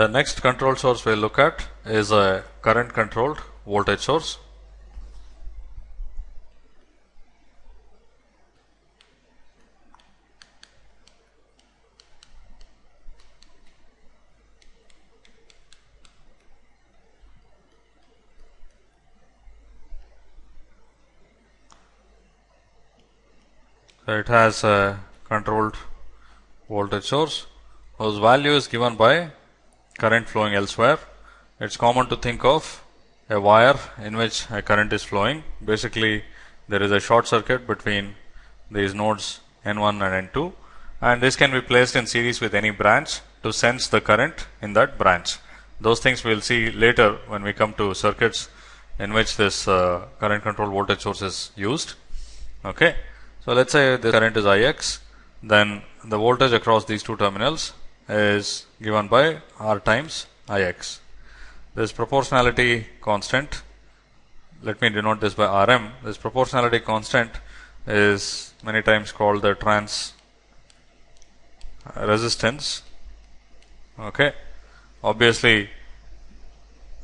The next control source we'll look at is a current controlled voltage source. So it has a controlled voltage source whose value is given by current flowing elsewhere. It's common to think of a wire in which a current is flowing. Basically, there is a short circuit between these nodes N1 and N2 and this can be placed in series with any branch to sense the current in that branch. Those things we will see later when we come to circuits in which this uh, current control voltage source is used. Okay. So, let us say the current is Ix, then the voltage across these two terminals is given by R times Ix. This proportionality constant, let me denote this by Rm, this proportionality constant is many times called the trans resistance. Okay. Obviously,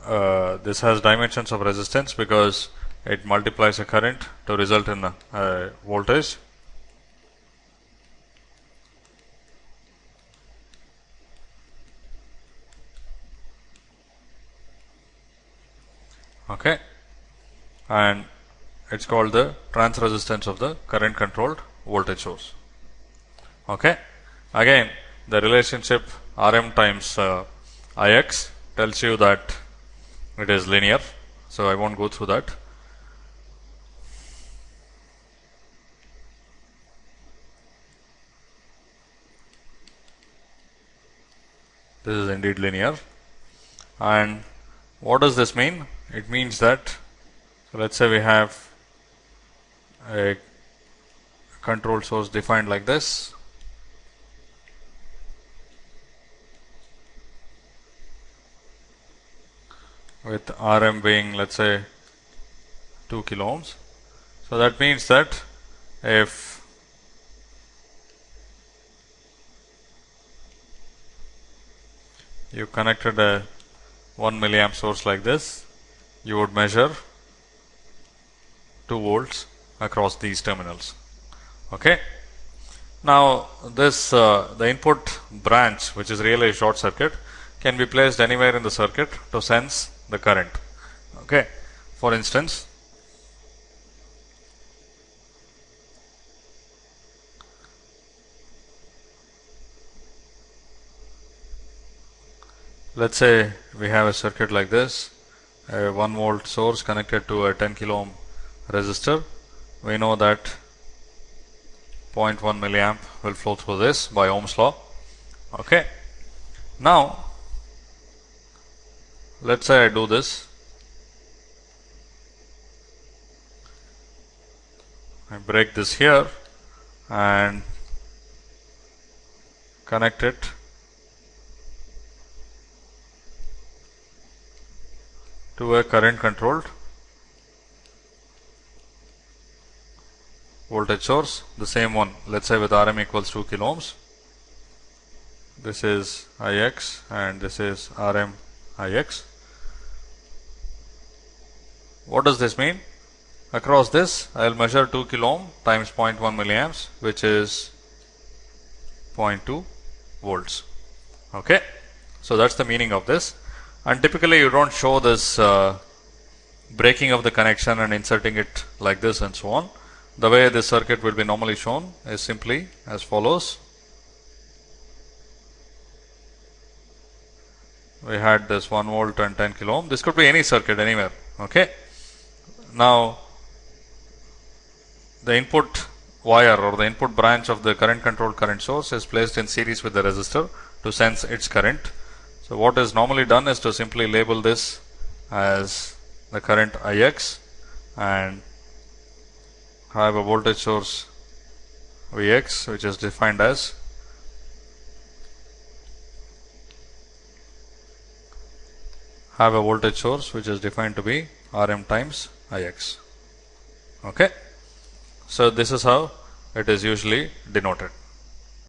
uh, this has dimensions of resistance because it multiplies a current to result in a, a voltage okay. And it's called the trans resistance of the current controlled voltage source. Okay. Again the relationship rm times uh, ix tells you that it is linear. So i won't go through that. This is indeed linear. And what does this mean it means that so let's say we have a control source defined like this with Rm being let's say 2 kilo ohms. So that means that if you connected a 1 milliamp source like this you would measure 2 volts across these terminals. Okay. Now, this uh, the input branch which is really a short circuit can be placed anywhere in the circuit to sense the current. Okay. For instance, let us say we have a circuit like this a 1 volt source connected to a 10 kilo ohm resistor. We know that 0.1 milliamp will flow through this by Ohm's law. Okay. Now, let us say I do this. I break this here and connect it to a current controlled voltage source the same one let us say with Rm equals 2 kilo ohms. This is Ix and this is Rm Ix. What does this mean? Across this I will measure 2 kilo ohm times 0.1 milliamps which is 0.2 volts. Okay? So that's the meaning of this and typically you don't show this uh, breaking of the connection and inserting it like this and so on. The way this circuit will be normally shown is simply as follows. We had this 1 volt and 10 kilo ohm. This could be any circuit anywhere. Okay. Now, the input wire or the input branch of the current controlled current source is placed in series with the resistor to sense its current. So, what is normally done is to simply label this as the current Ix and have a voltage source Vx which is defined as have a voltage source which is defined to be Rm times Ix. Okay. So, this is how it is usually denoted.